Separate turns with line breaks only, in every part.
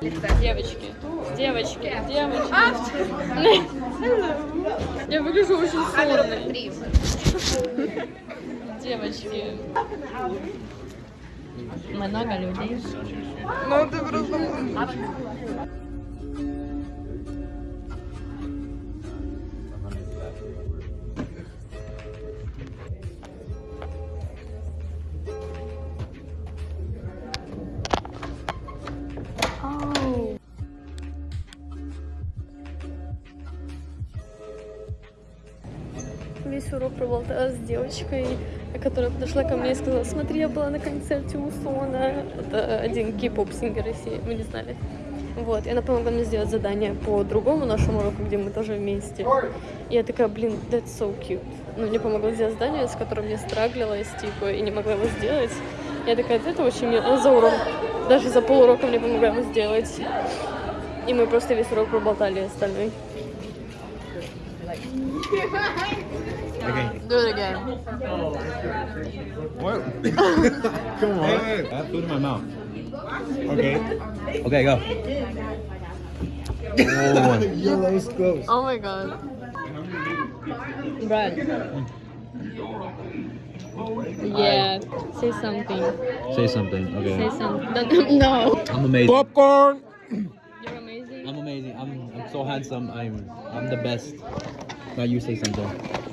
Девочки, девочки, девочки. Я выгляжу очень сонной. Девочки. Много людей.
Ну ты просто...
девочкой, которая подошла ко мне и сказала, смотри, я была на концерте у Сона. Это один кей-поп сингер России, мы не знали. Вот, и она помогла мне сделать задание по другому нашему уроку, где мы тоже вместе. И я такая, блин, that's so cute. Ну, мне помогла сделать задание, с которым я страглилась, типа, и не могла его сделать. Я такая, это очень мило. За урок, даже за полурока мне помогла его сделать. И мы просто весь урок проболтали остальной.
Okay.
Do it again.
What? Come on. I have food in my mouth. Okay. Okay, go. Oh,
Yellow is close.
Oh my god. Brad. Yeah, say something.
say something. Okay.
Say something. No.
I'm amazing.
Popcorn!
You're amazing.
I'm amazing. I'm I'm so handsome. I'm I'm the best. Now you say something.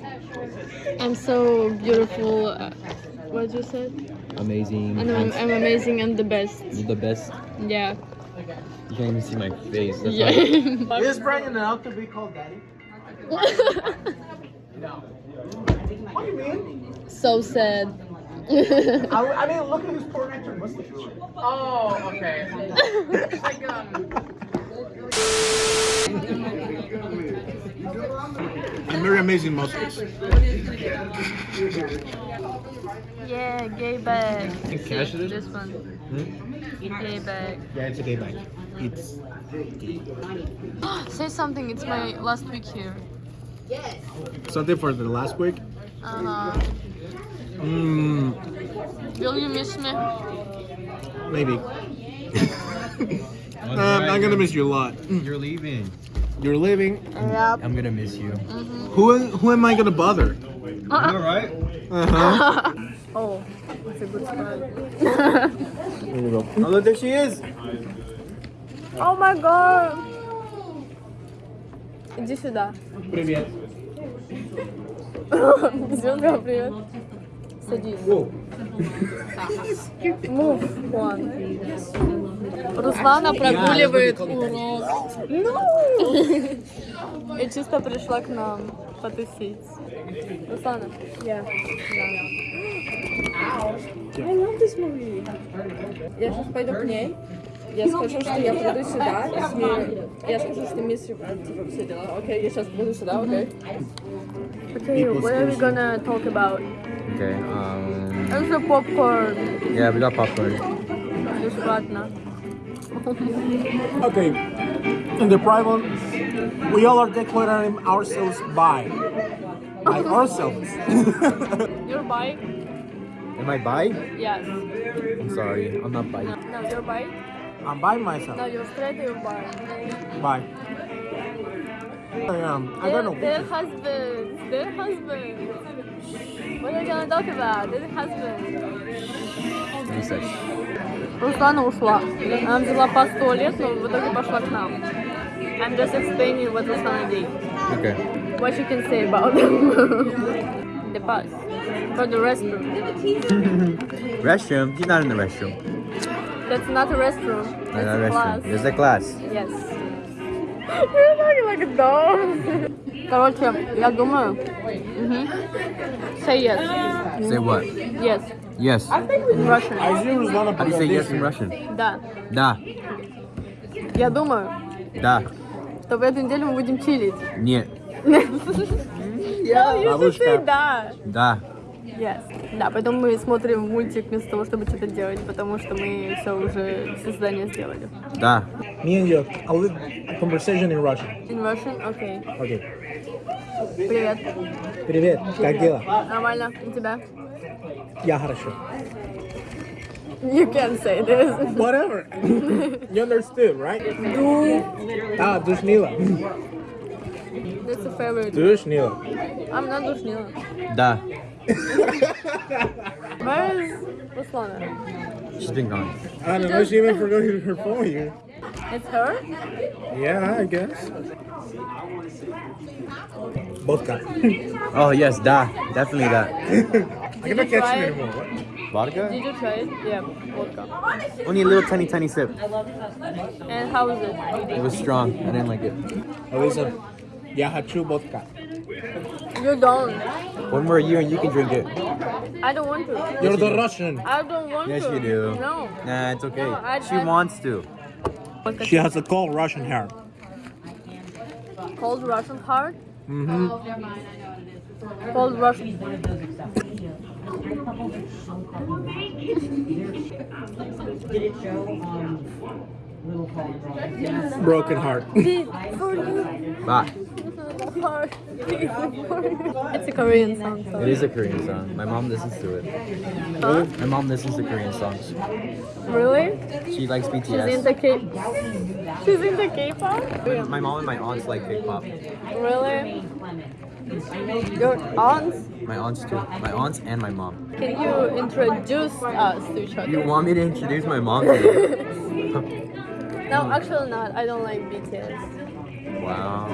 I'm so beautiful. Uh, what you said?
Amazing.
And I'm. I'm amazing and the best.
You're the best.
Yeah.
You can't even see my face. That's
Yeah.
Is Brian allowed to be called daddy? No. What do you mean?
so sad.
I, I mean, look at his poor extra mustache.
Oh, okay.
And very amazing mustache.
yeah, gay bag.
cash it is?
This one. Gay bag.
Yeah, it's a gay bag. It's
Say something. It's my last week here. Yes.
something for the last week.
Uh-huh.
Mmm,
Will you miss me?
maybe. Um, I'm gonna miss you a lot.
You're leaving.
You're leaving.
Yep.
I'm gonna miss you.
Who who am I gonna bother?
You alright?
Uh huh.
Oh, it's a good spot.
There you go. Oh, look, there she is.
Oh my god! Иди сюда.
Привет.
Звезда, привет. Садись. Move one. Руслана прогуливает урок. И чисто пришла к нам потусить. Руслана. Я. I love this movie. Я сейчас пойду к ней. Я скажу, что я приду сюда. И я скажу, что мисс типа все дела. Окей, я сейчас буду сюда, окей? Okay, what are we gonna talk about?
Okay. Um.
Popcorn.
Yeah, we got popcorn.
Бесплатно.
Okay. In the private, we all are declaring ourselves by. By ourselves.
Your bike?
Am I bi?
Yes.
I'm sorry. I'm not bi.
No, no, your bike?
I'm by myself.
No,
myself.
you're straight or your bike?
By. I am. I
They're,
don't know.
they're husbands. They're husbands. What are you gonna talk about? They're husbands.
You said.
Руслана ушла. Она взяла пас в туалет, но в итоге пошла к нам. I'm just explaining what Руслана did.
Okay.
What you can say about them. the bus. For the restroom.
Restroom. He's not in the restroom.
That's not a restroom.
Not
That's
a
a
restroom.
class.
There's a class.
Yes. You're talking like a dog. Короче, я думаю... Мгм. Say yes.
Say what?
Yes.
Yes.
In Russian.
I see Ruslana
How do you say yes in Russian?
Да.
Да.
Я думаю,
Да.
что в эту неделю мы будем чилить.
Нет.
Я you should
Бабушка.
say да.
Да.
Yes. Да, поэтому мы смотрим мультик вместо того, чтобы что-то делать, потому что мы все уже все задания сделали.
Да.
Me and you, a little conversation in Russian.
In Russian? Окей.
Okay.
Привет.
Привет, как дела?
Нормально. У тебя? You can say this.
Whatever. you understood, right? Du. Ah, Dushnila.
That's a favorite.
Dushnila.
I'm not Dushnila.
Da.
Where is Ruslana?
She's been gone.
I don't know. She even forgot her phone here.
It's her?
Yeah, I guess. Both guys.
oh, yes, da. Definitely that.
I cannot catch
it
anymore. What?
Vodka?
Did you try it? Yeah, vodka.
Only a little tiny, tiny sip. I love it.
And how was it?
It was strong. I didn't like it.
How is it? Yeah, I true vodka.
You don't.
One more year and you can drink it.
I don't want to.
You're the you Russian.
I don't want
yes,
to.
Yes, you do.
No.
Nah, it's okay.
No, I,
she
I,
wants to.
She has a cold Russian hair.
Cold Russian heart?
Mm-hmm.
Cold Russian.
Broken heart.
Beat for you.
Bye.
Heart. Beat for you. It's a Korean song. So.
It is a Korean song. My mom listens to it.
Huh?
My mom listens to Korean songs.
Really?
She likes BTS.
She's
BTS.
into K. She's into K-pop.
My mom and my aunts like K-pop.
Really? Your aunts?
My aunts too. My aunts and my mom.
Can you introduce us to each other?
You want me to introduce my mom to you?
No, actually not. I don't like BTS.
wow.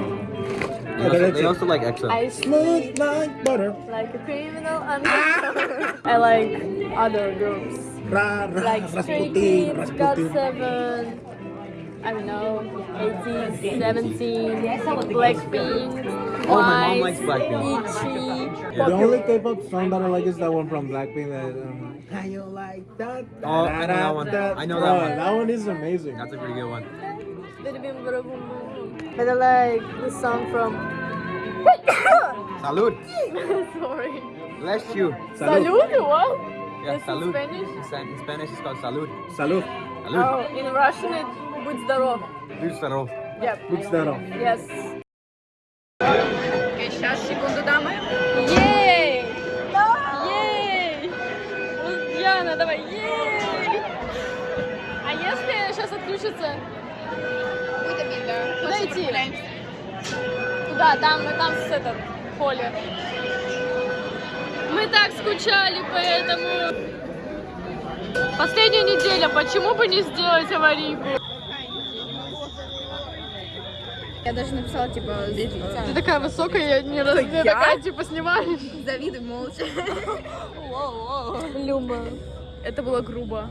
They also, they also like EXO.
I
Smooth like butter.
like a criminal undercover. I like other groups.
Ra, ra,
Like Stray
Rasputin,
Kids,
Rasputin.
GOT7, I don't know, 18, 17, Blackpink,
Oh, my mom likes Blackpink.
Itchy,
Yeah.
The only K-pop song that I like is that one from Blackpink. That um, How you like that?
Oh, I know that one. I know that
Oh,
one.
That one is amazing.
That's a pretty good one.
Bada bim bada boom boom. And I like the song from.
Salud.
Sorry.
Bless you.
Salud.
Salud? What?
Yeah,
It's in
salud.
Spanish?
In Span- In Spanish, it's called salud.
Salud.
Salud.
Oh, in Russian it будь здоров.
Будь здоров.
Yep.
Будь здоров.
Yes. Туда, там, там с этом, в поле. Мы так скучали по этому. Последняя неделя, почему бы не сделать аварийку?
Я даже написала, типа,
Ты такая высокая, я не раз... ты такая, типа, снимаешь.
завидуй молча.
Люба.
Это было грубо.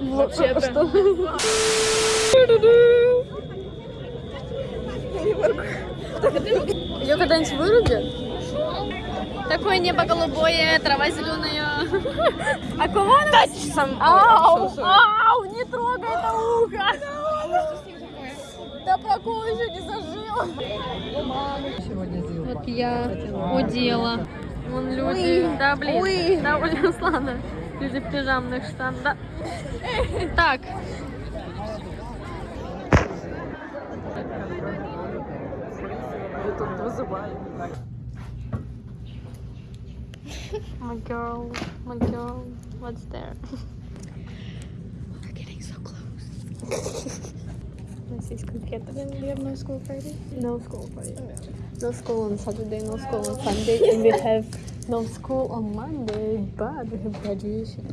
Вообще-то. Ее когда-нибудь вырубят? Такое небо голубое, трава зеленая. А кого она? Ау, ау, не трогай это ухо. Да прокол еще не зажил. Вот я удела. Вон люди. Да, блин. Да, блин, Руслана. Люди в пижамных штанах. Да. Так. My girl, my girl, what's there? We're getting so close. У нас есть конфеты. We have no school Friday? No school Friday. No school on Saturday, no school on Sunday, and we have no school on Monday, but we have graduation.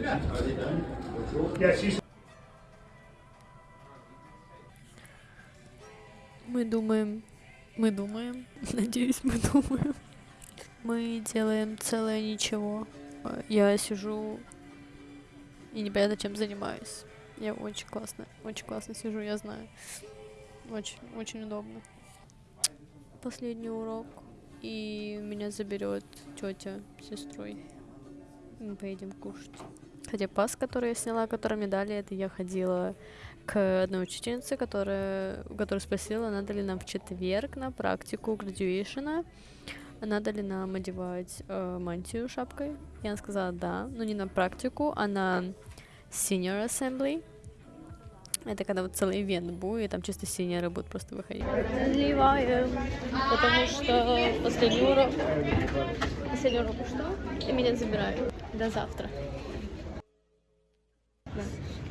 Мы думаем, мы думаем, надеюсь, мы думаем. Мы делаем целое ничего. Э, Я сижу и непонятно чем занимаюсь. Я очень классно, очень классно сижу, я знаю. Очень, очень удобно. Последний урок, и меня заберет тетя с сестрой. Мы поедем кушать. Хотя пас, который я сняла, который мне дали, это я ходила к одной учительнице, которая, которая спросила, надо ли нам в четверг на практику градуэйшена, надо ли нам одевать э, мантию шапкой. И она сказала да, но не на практику, а на senior assembly. Это когда вот целый ивент будет, и там чисто синеры будут просто выходить. Разливаем, потому что последний урок, последний урок ушла, и меня забирают. До завтра. Да.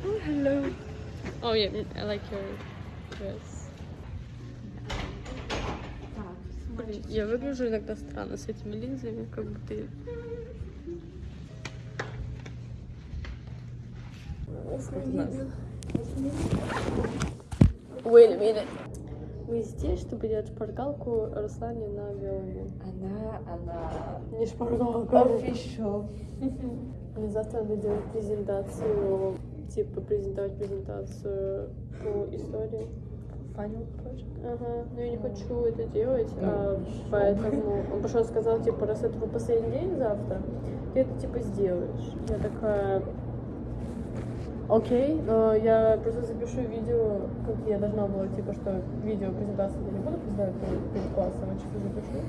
Oh, hello. Oh, yeah, I like your dress. Блин, я выгляжу иногда странно с этими линзами, как будто... я- Wait a minute. Мы здесь, чтобы делать шпаргалку Руслане на Виолу.
Она, она
Не шпаргалка.
official.
Мне завтра надо делать презентацию, типа презентовать презентацию по истории.
Final project.
Ага, но я не хочу это делать, а, поэтому он пошел сказал, типа, раз это твой последний день завтра, ты это типа сделаешь. Я такая, окей, но я просто запишу видео, как я должна была, типа, что видео презентацию я не буду представлять перед, классом, а чисто запишу.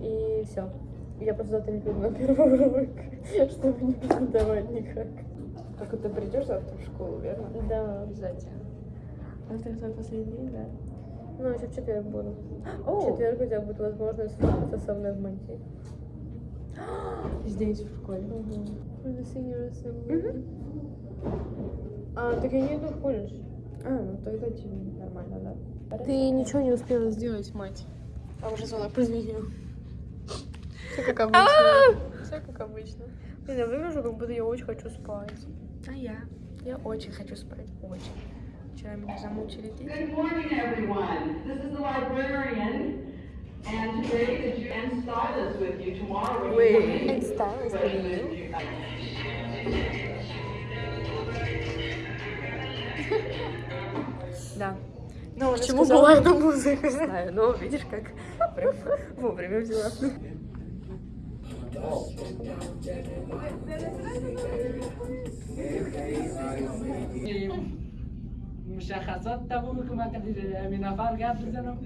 И все. Я просто завтра не приду на первый урок, чтобы не презентовать никак.
Только ты придешь завтра в школу, верно?
Да.
Обязательно. А это твой последний день, да?
Ну, еще в четверг буду. В
О,
четверг у тебя будет возможность встретиться со мной в Монти.
здесь, в школе.
Senior assembly. А, так я не иду в колледж.
А, ну тогда тебе нормально, да?
Ты ничего не успела сделать, мать. А уже звонок прозвенел. Все как обычно. Все как обычно. Блин, я выгляжу, как будто я очень хочу спать.
А я? Я очень хочу спать, очень. Вчера меня замучили дети.
Good morning, everyone. This is the librarian, and today the Ju- and stylist with you. Tomorrow, you come in,
And stylist with
Ju-
Да. Ну,
Почему
сказала-
была эта музыка?
Знаю, но видишь, как прям вовремя взяла.
مشخصات تمام که من قبل همین نفر گپ بزنم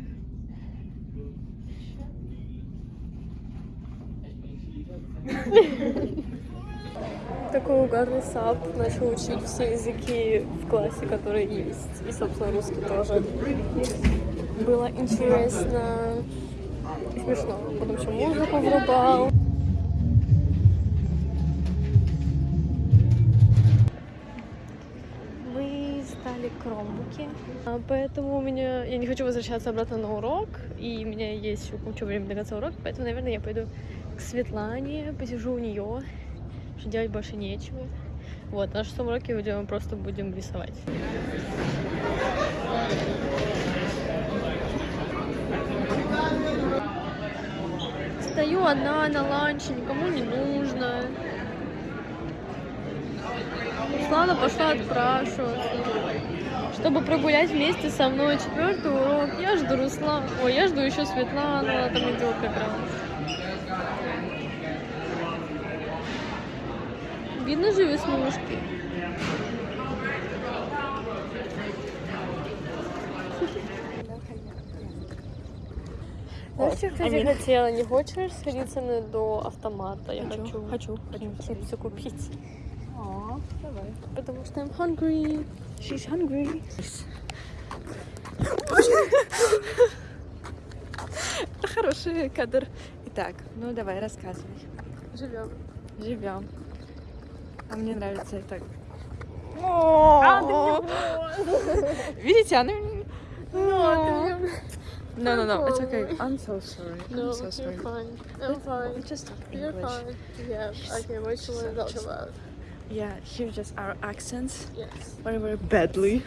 Такой угарный сап начал учить все языки в классе, которые есть. И, собственно, русский тоже. Было интересно и смешно. Потом еще музыку врубал. Кромбуки, а, поэтому у меня... Я не хочу возвращаться обратно на урок, и у меня есть еще куча времени до конца урока, поэтому, наверное, я пойду к Светлане, посижу у нее, что делать больше нечего. Вот, на шестом уроке мы просто будем рисовать. Стою одна на ланче, никому не нужно. Руслана пошла отпрашиваться. Чтобы прогулять вместе со мной четвертый урок, я жду Руслана. Ой, я жду еще Светлану, она там идет как раз. Видно же веснушки. Знаешь, что я, кстати, хотела? Не хочешь сходить со мной до автомата? Я хочу. Хочу. Хочу чипсы купить.
Давай.
Потому что I'm hungry.
She's hungry. Хороший кадр. Итак, ну давай, рассказывай.
Живем.
Живем. А мне нравится это. Видите, она... No, no, no. It's okay. I'm so sorry.
No,
I'm so sorry.
you're fine. I'm fine.
Just talk
You're
English.
fine. Yeah. Okay, you want to talk about?
Yeah, hear just our accents
Yes.
very, very badly.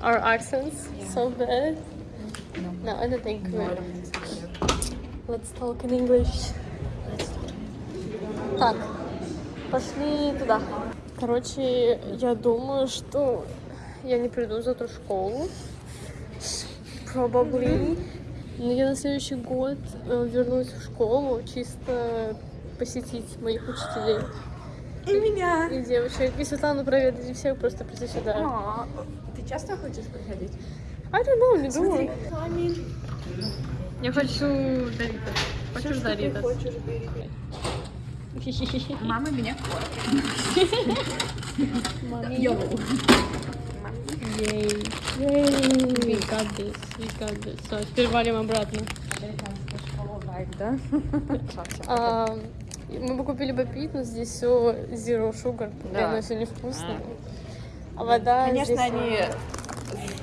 Our accents so bad. No, I don't think we're. Let's talk in English. Так, пошли туда. Короче, я думаю, что я не приду завтра в школу. Probably. Но я на следующий год э, вернусь в школу чисто посетить моих учителей
И меня.
и девочек. И Светлану проведать и всех просто прийти сюда.
А, Ты часто хочешь приходить?
I don't know, не думаю. Я хочу Доритос. Хочешь Доритос?
Мама меня
Мами. Yay. We got this, we got this. Все, теперь валим обратно.
да?
А, мы бы купили бы пить, но здесь все zero sugar,
Да.
оно все невкусно. А вода
Конечно,
здесь
они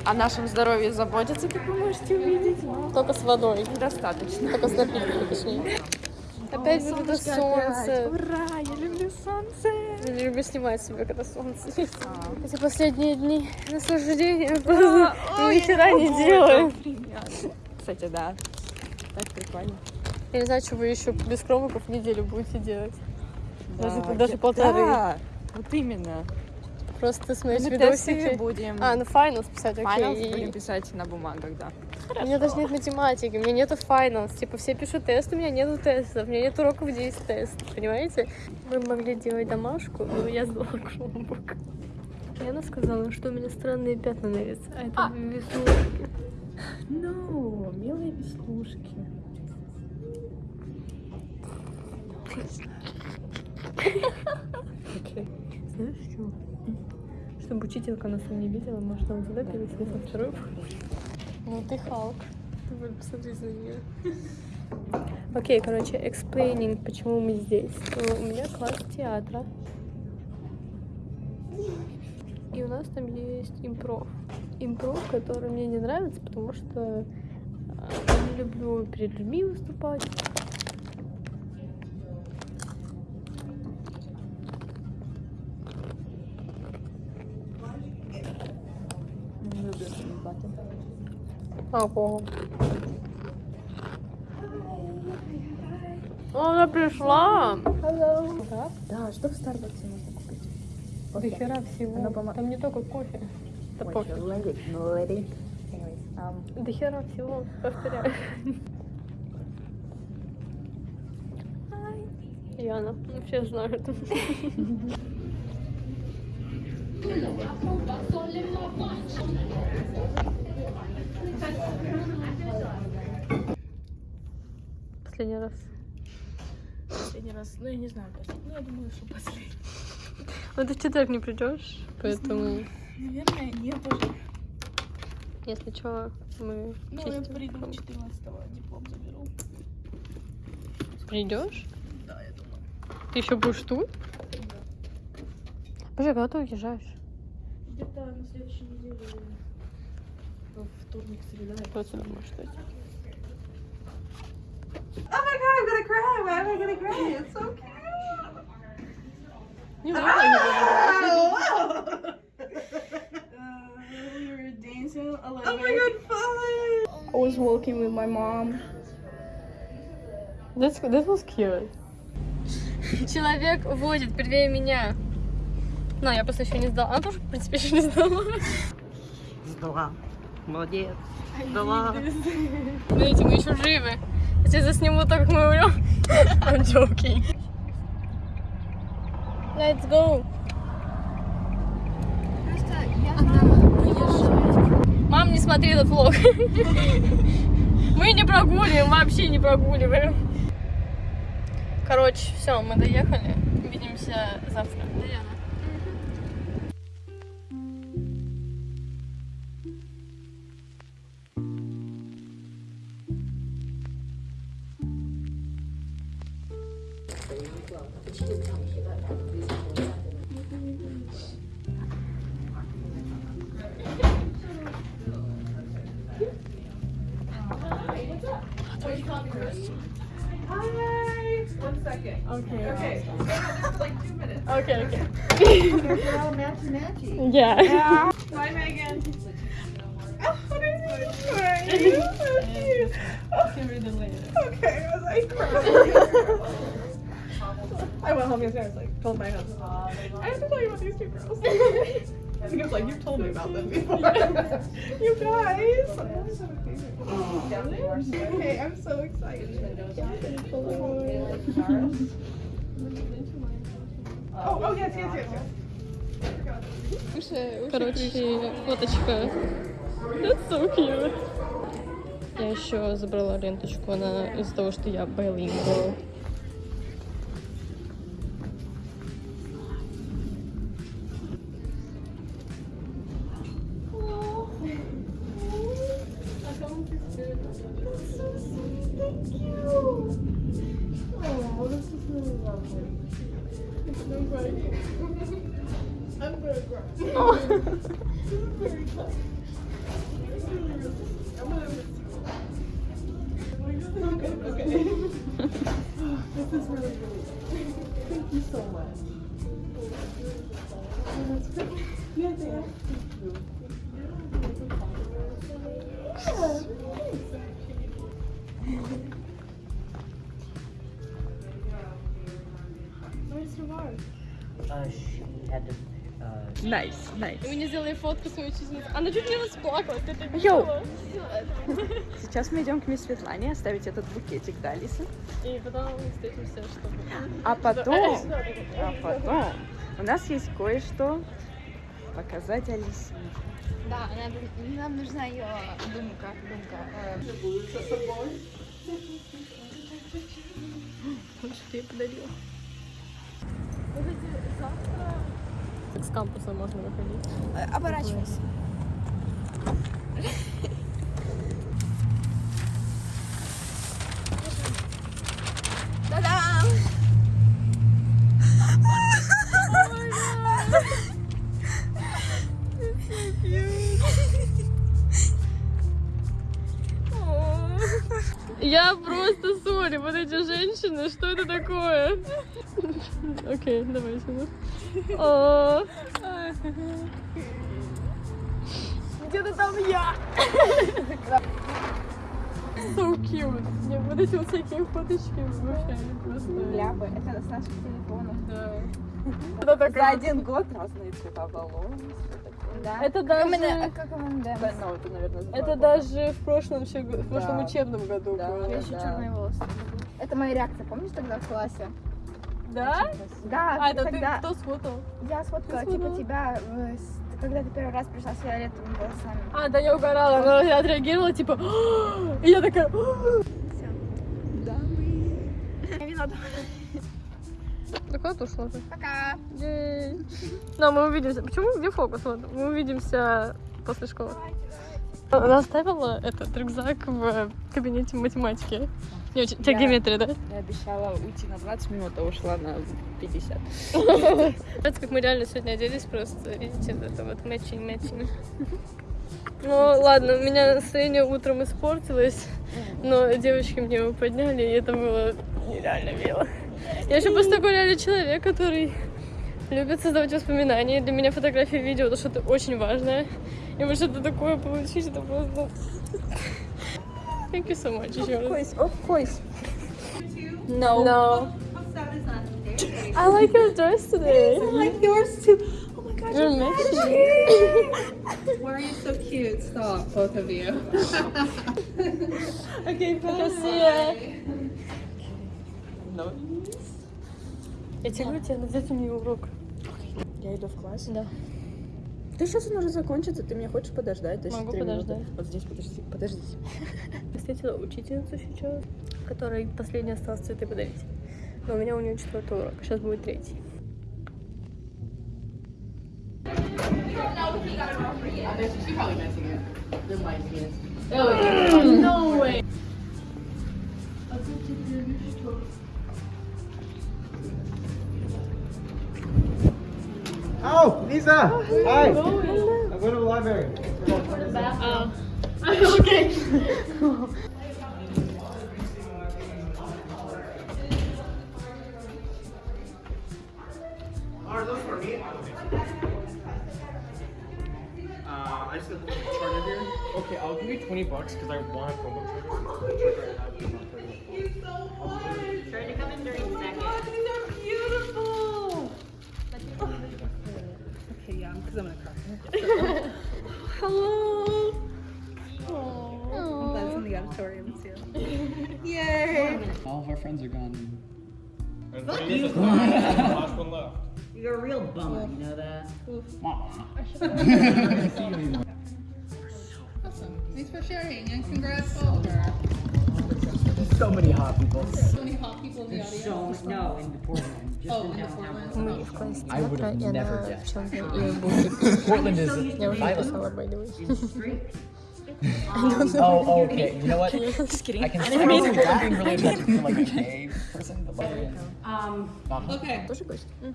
о нашем здоровье заботятся, как вы можете увидеть. но
только с водой,
Достаточно.
только с напитками, точнее. Опять вот это солнце.
Ура, я люблю солнце.
Я не люблю снимать себя, когда солнце есть.
А.
Эти последние дни наслаждения просто ни хера не делаю.
Кстати, да. Так прикольно.
Я не знаю, что вы еще без кромиков неделю будете делать. Даже,
Да,
даже
я-
полторы.
Да, вот именно.
Просто смотреть
Мы тесты
видосики.
будем.
А, ну finals писать, окей.
будем писать на бумагах, да.
У меня даже нет математики, у меня нету finals. Типа все пишут тест, у меня нету тестов, у меня нет уроков, где есть тест, понимаете? Мы могли делать домашку, но я сдала Chromebook. Яна сказала, что у меня странные пятна на лице, а это веснушки.
Ну, милые веснушки.
Знаешь что? Чтобы учителька нас не видела, может, нам туда перевести на вторую Ну ты Халк. Будешь посмотреть на нее. Окей, короче, explaining, почему мы здесь. Э, У меня класс театра. И у нас там есть импров. Импров, который мне не нравится, потому что э, я не люблю перед людьми выступать. Ого. Она пришла. Да?
Да, что в Старбаксе можно купить?
До хера всего.
Она помо-
Там не только кофе. Да пофиг. До хера всего, повторяю. Яна, ну все знают. Последний раз.
Последний раз, ну я не знаю, последний. Ну я думаю, что последний.
Ну ты в четверг не придешь, поэтому,
Наверное, нет уже.
если что, мы
Ну, я приду 14-го, диплом заберу.
Придешь?
Да, я думаю.
Ты еще будешь тут? Боже, когда ты уезжаешь?
Где-то на следующей неделе. во Вторник, среда.
Вот сюда можешь стать. Не знаю, как
we were dancing a little oh my god, fun! I was walking with my mom.
That's, that was cute. Человек водит первее меня. Ну, я просто еще не сдала. Она тоже, в принципе, еще не сдала.
Сдала. Молодец. Сдала.
Смотрите, мы еще живы. Сейчас засниму то, как мы умрем. I'm joking. Let's go. Мам, не смотри этот влог. Мы не прогуливаем, вообще не прогуливаем. Короче, все, мы доехали. Увидимся завтра. Даяна. Yeah.
Bye, Megan. Okay, I was like crying. I went home yesterday. I was like, told my husband, I have to tell you about these two girls. And he was like, you've told me about them before. you guys. Okay, I'm so excited. Oh, oh yes, yes, yes, yes.
Короче, фоточка. That's so cute. Я еще забрала ленточку, она из-за того, что я bilingual. I'm very gross. I'm. I'm gonna this is really good. Thank you so much. Yeah, you.
Nice, nice.
Мы не сделали фотку своей учительницы. Она чуть не расплакалась, ты это видела?
Сейчас мы идем к мисс Светлане оставить этот букетик, да, Алиса?
И потом мы встретимся, чтобы...
А потом, а потом у нас есть кое-что показать Алисе.
Да, нам нужна ее думка. думка. э,
Что я подарила? завтра... С кампуса можно выходить.
э, Оборачивайся. Та-дам!
Я просто сори, вот эти женщины, что это такое? Окей, давай сюда. О. Где-то там я. So cute. Мне вот эти вот всякие фоточки вообще они просто...
Ляпы, это с наших телефонов.
Да. Это
За один год разные цвета такое.
Да.
Это даже...
на- как на
Да, ну, это, наверное,
Это даже в прошлом, в прошлом
Да.
учебном году
Да.
было.
Я еще
Да.
черные волосы. Это моя реакция, помнишь тогда в классе?
Да?
Да,
А, это
когда
ты кто сфотал?
я сфоткала типа тебя, э, когда ты первый раз пришла с фиолетовыми волосами.
А, да я угорала, она отреагировала, типа, «А!» и я такая, «А!»
Я вино
Да куда ты ушла?
Пока.
Ей. Но мы увидимся. Почему? Где фокус? Вот, мы увидимся после школы. Она оставила этот рюкзак в кабинете математики. Не, у тебя геометрия, да?
Я обещала уйти на 20 минут, а ушла на 50.
Нравится, как мы реально сегодня оделись просто. Видите, это вот матчинг. Ну, ладно, у меня настроение утром испортилось, но девочки мне его подняли, и это было нереально мило. Я еще просто такой реально человек, который любит создавать воспоминания. Для меня фотографии и видео это что-то очень важное. И вот что-то такое получить, это просто... Thank you so much еще раз.
Course, of course.
No. No. I like your dress today.
I like yours too. Oh my gosh,
You're matching.
why are you so cute? Stop, both of you. okay,
Красиво. Я тебе говорю, тебе у нее урок.
Я иду в класс.
Да.
Да сейчас он уже закончится, ты меня хочешь подождать? То есть
Могу
минуты.
подождать.
Вот здесь подожди, подождите.
Встретила учительницу сейчас, которой последний осталось цветы подарить. Но у меня у нее четвертый урок, сейчас будет третий.
Lisa, Oh. Hi! Hello. I'm going to the library.
Oh.
okay.
that?
Awesome. Thanks for sharing and congrats Oliver.
So many hot people.
So many hot people in the audience.
So, no, in Portland. Just
Oh,
in
in
downtown
Portland.
Мы в классе
I would have
театра, и
never
она
guessed.
в чем-то и будет.
Portland is
Я уже
violent.
написала, by the way.
In street.
Oh, okay. You know what?
Just kidding.
I can I can see that being really attractive for like a gay person, but like.
Um, okay.
Тоже гость? У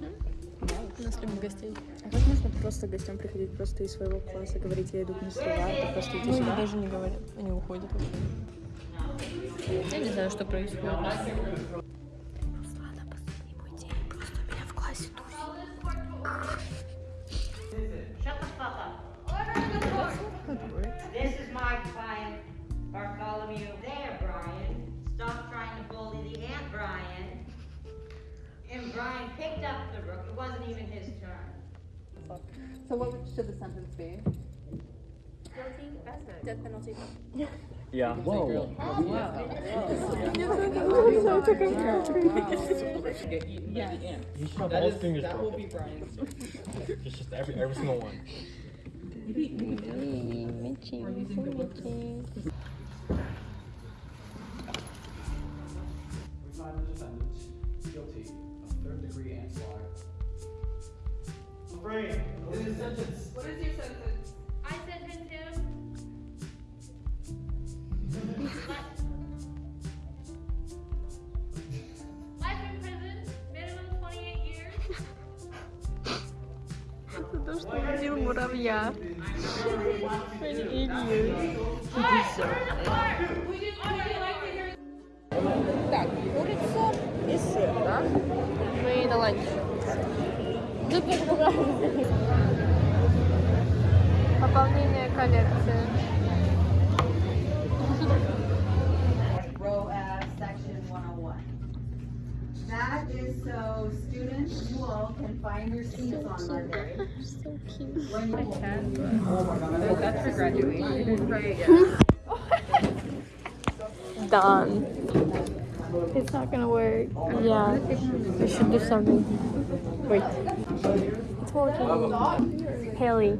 нас любят гостей. А как можно просто гостям приходить просто из своего класса, говорить, я иду к мистеру Варду, просто идти
Ну,
сюда?
даже не говорят, они уходят вообще. Я не знаю, что происходит. Руслана, последний мой день, просто у меня в классе
Shut the fuck up. This is my client, Bartholomew. There, Brian. Stop Brian picked up the rook. It wasn't even his turn.
So what should the sentence be?
Guilty Death penalty.
Yeah. Whoa.
Oh, yeah.
You should have all fingers That will be Brian's. Just, just every, every single one.
We Frank, what is your sentence?
What is your sentence?
I sentence him. Life in prison, minimum 28 years.
Потому что убил муравья.
Так, курица и сыр, да?
Мы на ланч. Пополнение коллекции.
Row F, section 101. That is so students, you all can find your seats on Monday.
So cute.
When you
That's for graduation.
Done. It's not gonna work. Yeah. We should do something. Wait. Haley.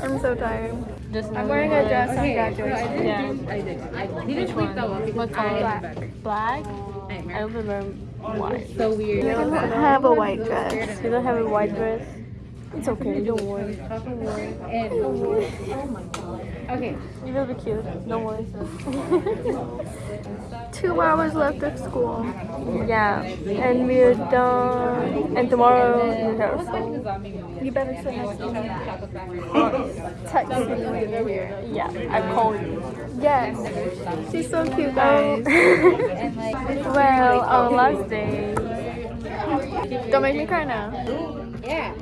I'm so tired. Just I'm wearing a dress on graduation. Yeah.
I did. I tweet that one.
What color? Black. I don't remember white.
So weird.
You don't have a white dress. You don't have a white dress. It's okay. Don't worry. Don't worry. Don't worry.
Okay.
You will be cute. Don't worry. Two hours left of school. Yeah. And we're done. And tomorrow rehearsal. You better next to me. Text me. Yeah, I called you. Yes. She's so cute, guys. well, our last day. Don't make me cry now.
Yeah.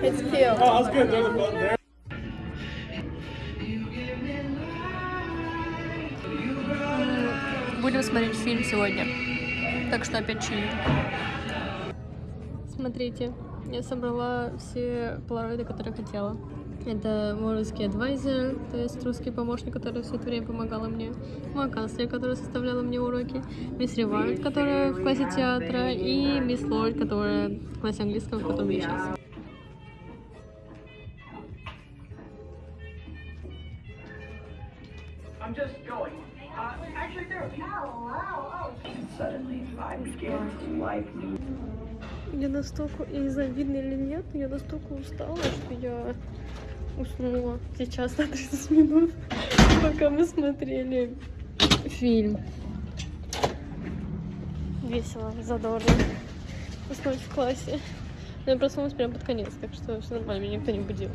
It's cute.
Oh, that's good. There's a boat there.
Будем смотреть фильм сегодня. Так что опять чили. Смотрите, я собрала все полароиды, которые хотела. Это мой русский адвайзер, то есть русский помощник, который все это время помогала мне. Мой канцлер, которая составляла мне уроки. Мисс Ревард, которая в классе театра. И мисс Лорд, которая в классе английского, в котором я сейчас. Настолько, я не знаю, видно или нет, но я настолько устала, что я уснула сейчас на 30 минут, пока мы смотрели фильм. Весело, задорно. Уснуть в классе. Я проснулась прямо под конец, так что все нормально, меня никто не будил.